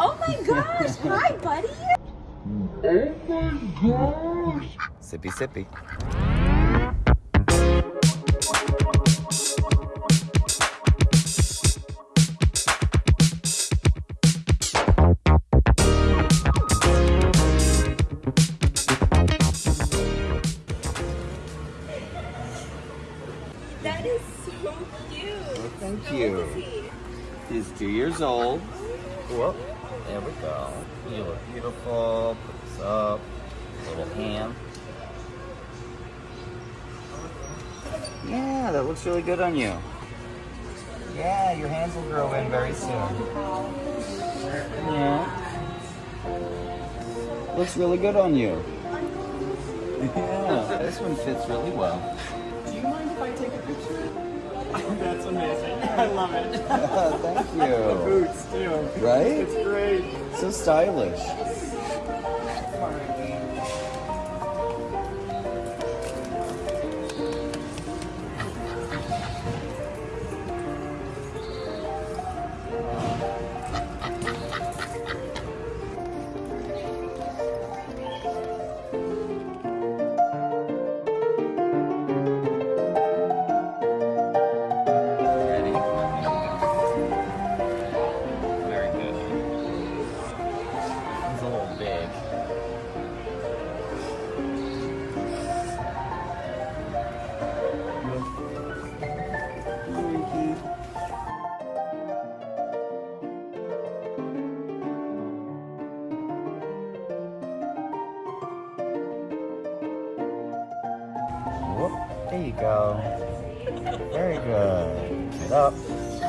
Oh my gosh. Hi, buddy. Oh my gosh! Sippy sippy. That is so cute. Thank How you. he? He's two years old. Whoop. There we go. You look beautiful. Put this up. Little hand. Yeah, that looks really good on you. Yeah, your hands will grow in very soon. Yeah. Looks really good on you. Yeah, this one fits really well. That's amazing. I love it. Thank you. The boots too. Right? It's great. So stylish.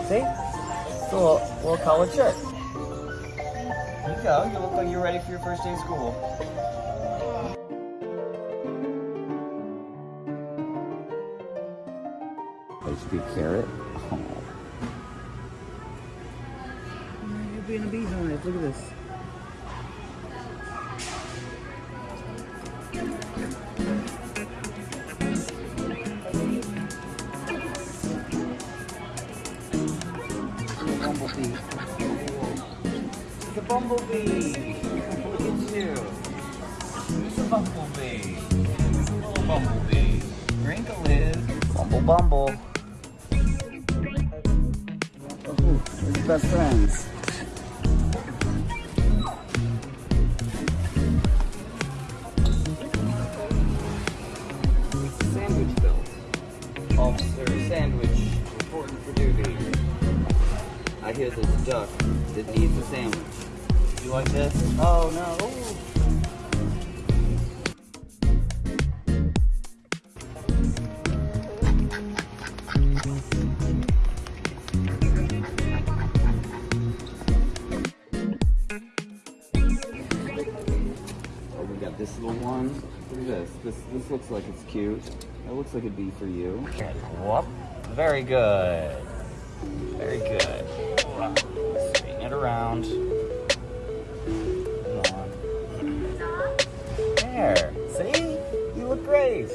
See? It's a little, little collared shirt. Here you go. You look like you're ready for your first day of school. HP carrot. Oh. You're being a beehive. Look at this. I hear there's a duck that needs a sandwich. You like this? Oh no. Oh, we got this little one. Look at this. This this looks like it's cute. That looks like it'd be for you. Whoop. Very good. Very good. Straighten it around. Come on. There. See? You look great.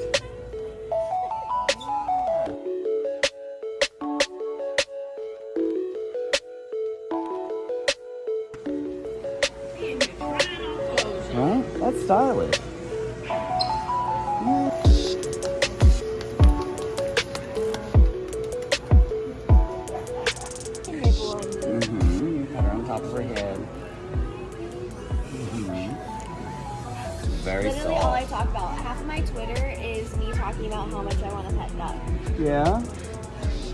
Talk about. Half of my Twitter is me talking about how much I want a pet duck. Yeah.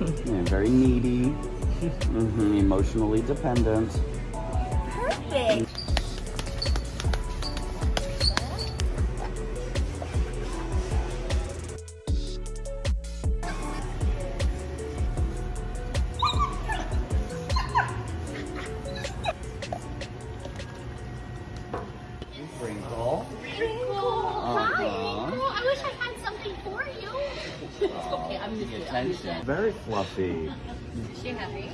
yeah. Very needy. Mm-hmm. Emotionally dependent. I'm just The kidding. I'm just attention. Very fluffy. Is she happy?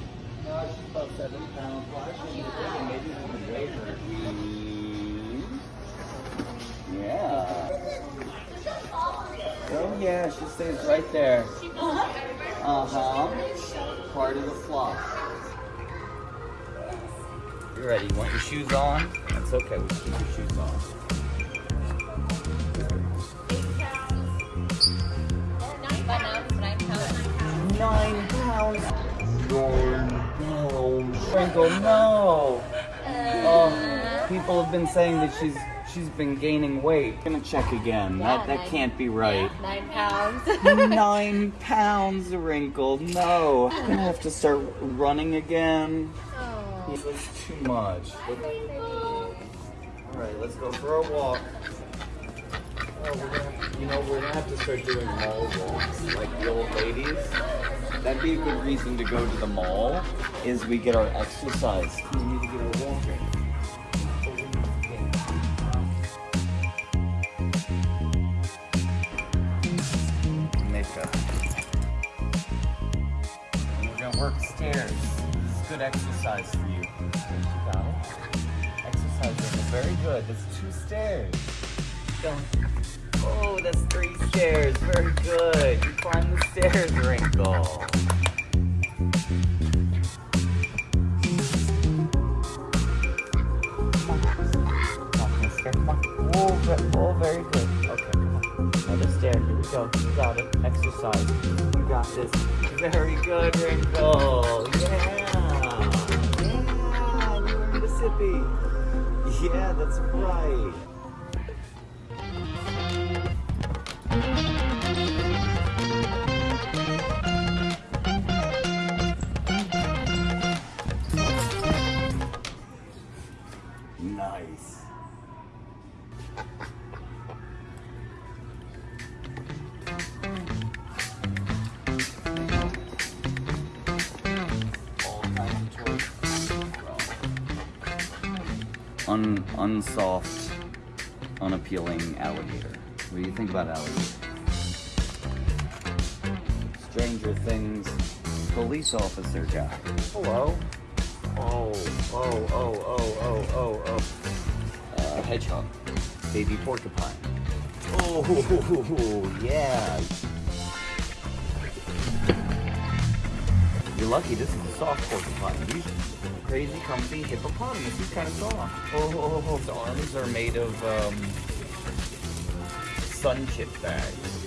Yeah. Oh yeah, she stays right there. Uh huh. Part of the flock. already. You want your shoes on? That's okay. We can keep your shoes on. Nine pounds. Sprinkle, no. Uh. Oh, people have been saying that she's she's been gaining weight. I'm gonna check again. Yeah, that that nine- can't be right. Nine pounds. Nine pounds, Wrinkle. No. I'm gonna have to start running again. Oh. That's too much. Alright, let's go for a walk. Oh, we're gonna, you know, we're gonna have to start doing mall walks like the old ladies. That'd be a good reason to go to the mall, is we get our exercise. We need to get our walking. Mika. And we're gonna work stairs. This is good exercise for you. You got it? Exercise is very good. That's two stairs. Go. Oh, that's three stairs. Very good. You climb the stairs, Wrinkle. Oh, oh, very good. Okay, come on. Another stair. Here we go. You got it. Exercise. You got this. Very good, Wrinkle. Yeah. Yeah. You're in Mississippi. Yeah, that's right. Nice. Un unsoft, unappealing alligator. What do you think about alligator? Stranger Things police officer guy. Hello. Oh, oh, oh, oh, oh, oh, oh. Uh, hedgehog. Baby porcupine. Oh, yeah. You're lucky this is a soft porcupine. These crazy, comfy hippopotamus. He's kind of soft. Oh, oh, oh, oh, the arms are made of um, sun chip bags.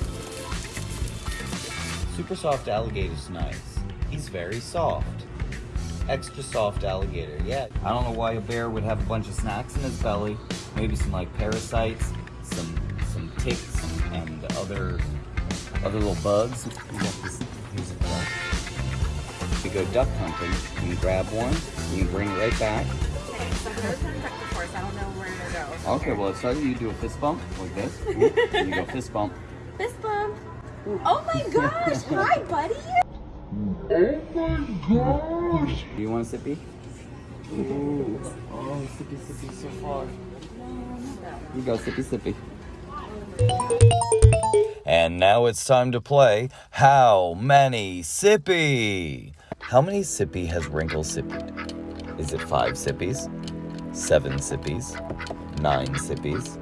Super soft alligator's nice. He's very soft. Extra soft alligator, yeah. I don't know why a bear would have a bunch of snacks in his belly. Maybe some like parasites, some some ticks and other other little bugs. We go duck hunting, you grab one, you bring it right back. Okay, so there's a protective force. I don't know where to go. Okay, well, it's either you do a fist bump like this, and you go fist bump. Fist bump. Oh my gosh! Hi, buddy. Oh my gosh! Do you want a sippy? Ooh. Oh, sippy, sippy, so far. You go, sippy, sippy. And now it's time to play How Many Sippy? How many sippy has Wrinkle sippied? Is it five sippies? Seven sippies? Nine sippies?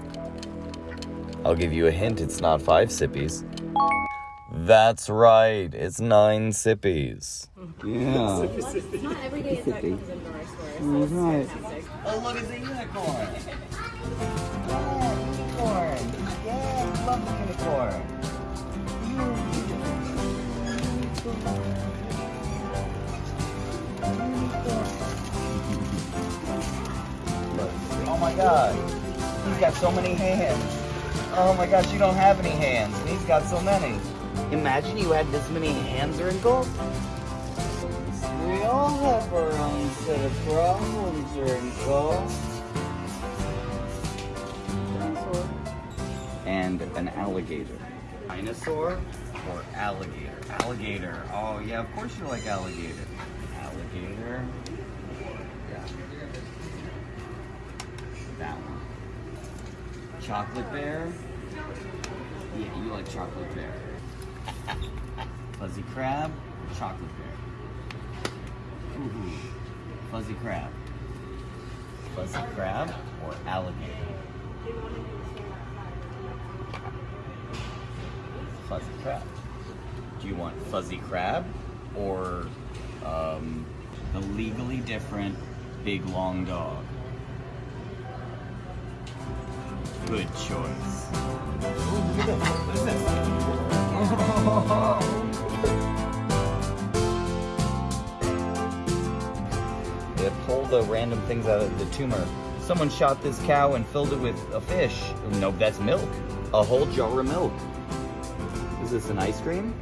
I'll give you a hint, it's not five sippies. That's right, it's nine sippies. Yeah. It's not every day that comes into our store. That's right. Oh, look, it's a unicorn. Yeah, unicorn. Yeah, love the unicorn. Oh my god. He's got so many hands. Oh my gosh, you don't have any hands. and He's got so many. Imagine you had this many hands, Wrinkle. We all have our own set of problems, Wrinkle. Dinosaur. And an alligator. Dinosaur or alligator? Alligator. Oh, yeah, of course you like alligator. Alligator. Yeah. That one. Chocolate bear. Yeah, you like chocolate bear. Fuzzy crab, chocolate bear. Ooh, fuzzy crab. Fuzzy crab or alligator? Fuzzy crab. Do you want fuzzy crab or um, the legally different big long dog. Good choice. They pull the random things out of the tumor. Someone shot this cow and filled it with a fish. Nope, that's milk. A whole jar of milk. Is this an ice cream?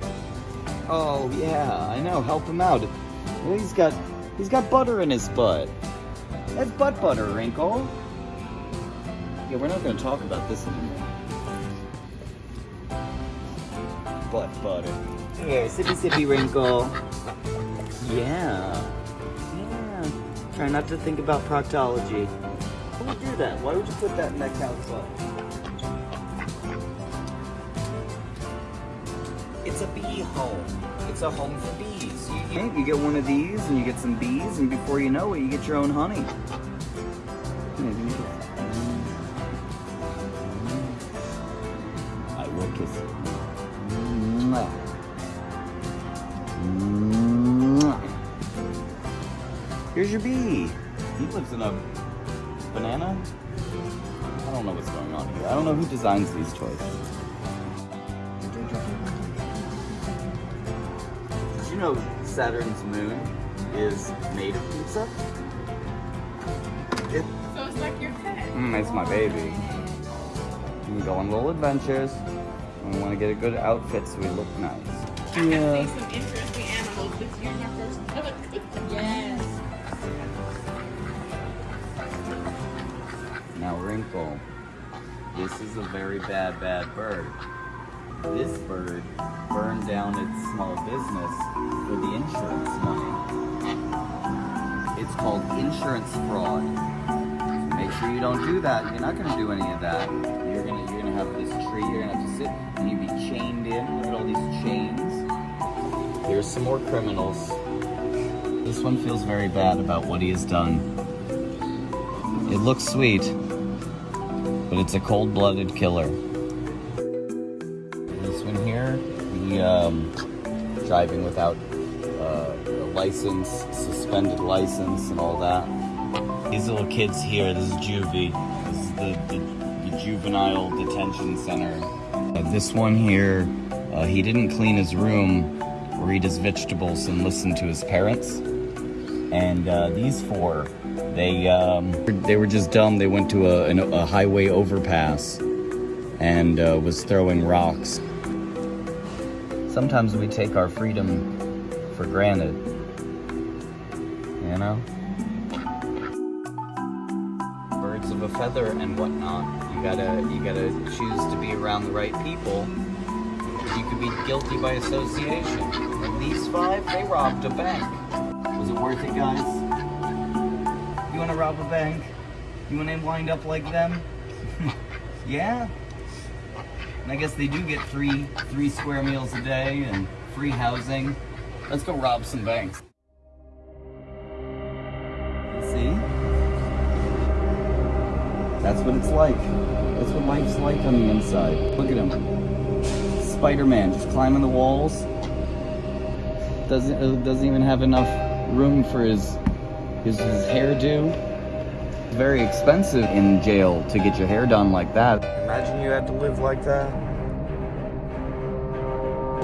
Oh yeah, I know. Help him out. He's got he's got butter in his butt. That's butt butter, Wrinkle. Yeah, we're not gonna talk about this anymore. Butt butter. Here, sippy sippy Wrinkle. Yeah. Yeah. Try not to think about proctology. Who would do that? Why would you put that in that cow's butt? It's a bee home. It's a home for bees. You, you, you get one of these and you get some bees and before you know it, you get your own honey. Here's your bee. He lives in a banana. I don't know what's going on here. I don't know who designs these toys. Did you know Saturn's moon is made of pizza? It, So it's like your pet. mm, it's my baby. We go on little adventures. We want to get a good outfit so we look nice. I can see some interesting animals this year. My first book. Yes. Wrinkle, this is a very bad, bad bird. This bird burned down its small business for the insurance money. It's called insurance fraud. Make sure you don't do that. You're not gonna do any of that. You're gonna you're gonna have this tree, you're gonna have to sit and you'd be chained in. Look at all these chains. Here's some more criminals. This one feels very bad about what he has done. It looks sweet, but it's a cold-blooded killer. This one here, the um, driving without uh, a license, suspended license, and all that. These little kids here, this is juvie. This is the, the, the juvenile detention center. Uh, this one here, uh, he didn't clean his room or eat his vegetables and listen to his parents. And uh, these four, they um, they were just dumb. They went to a, an, a highway overpass and uh, was throwing rocks. Sometimes we take our freedom for granted. You know? Birds of a feather and whatnot. You gotta you gotta choose to be around the right people. You could be guilty by association. And these five, they robbed a bank. Was it worth it, guys? You wanna rob a bank? You wanna wind up like them? yeah? And I guess they do get three three square meals a day and free housing. Let's go rob some banks. See? That's what it's like. That's what life's like on the inside. Look at him. Spider-Man just climbing the walls. Doesn't uh, doesn't even have enough room for his his, his hairdo. It's very expensive in jail to get your hair done like that. Imagine you had to live like that.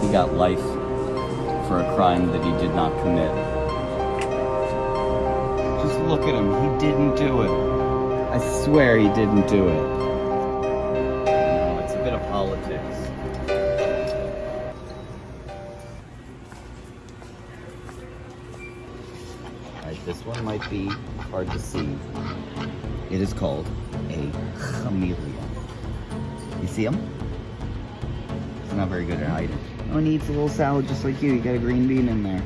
He got life for a crime that he did not commit. Just look at him. He didn't do it. I swear he didn't do it. This one might be hard to see. It is called a chameleon. You see him? It's not very good at hiding. Oh, he eats a little salad just like you. You got a green bean in there.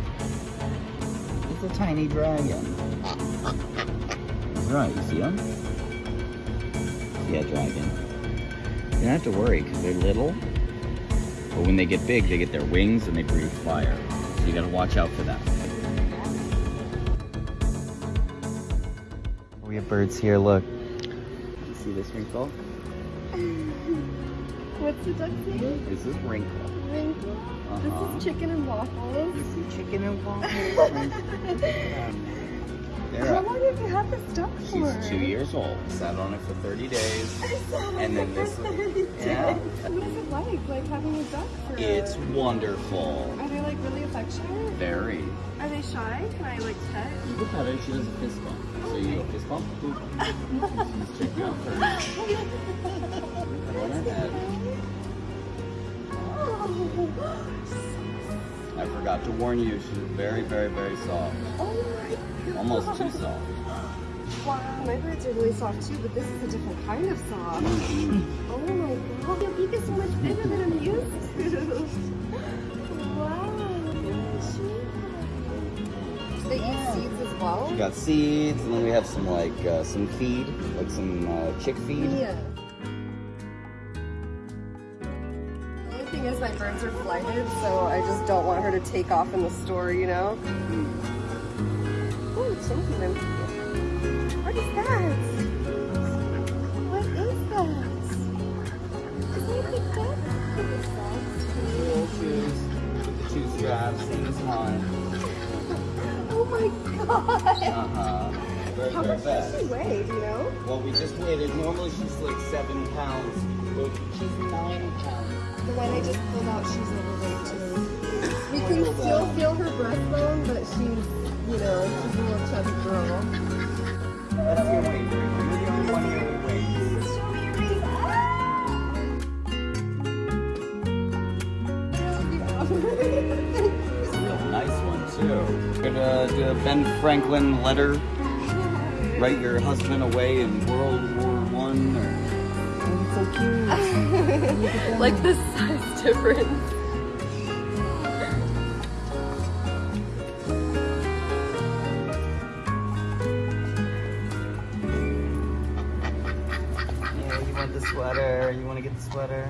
It's a tiny dragon. Right, you see him? Yeah, dragon. You don't have to worry because they're little. But when they get big, they get their wings and they breathe fire. So you gotta watch out for that. Birds here, look. See this wrinkle? What's the duck's name? This is wrinkle. Wrinkle. Uh-huh. This is chicken and waffles. This is chicken and waffles. Here, How long have you had this duck for? she's two years old. Sat on it for 30 days. And then this, What yeah, is it like, like having a duck for it's wonderful. Are they like really affectionate? Very. Are they shy? Can I like pet? You can pet her, she does a fist bump. So you fist bump, checking out first. Put her on her head. I forgot to warn you, she's very, very, very soft. Oh my Almost too soft. Wow, my birds are really soft too, but this is a different kind of soft. Mm-hmm. Oh my god, your beak is so much bigger than I'm used to. Wow. They eat seeds well? We got seeds, and then we have some like uh, some feed, like some uh, chick feed. Yeah. The only thing is my birds are flighted, so I just don't want her to take off in the store, you know? Oh, it's something. What is that? Very, How very much does fast. she weigh, do you know? Well, we just waited. Normally she's like seven pounds, but she's nine pounds. The one I just pulled out, she's overweight too. We can still feel her breastbone, but she's, you know, she's a little chubby girl. That's your weight, You're the only one here with weight. It's a real nice one too. We're gonna do a Ben Franklin letter. Write your husband away in World War One or like the size difference. Yeah, you want the sweater? You want to get the sweater?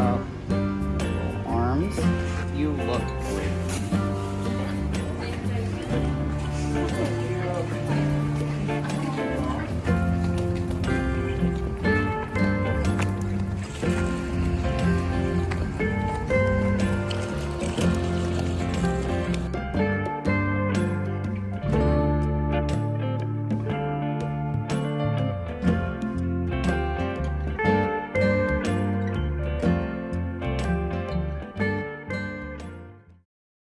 어,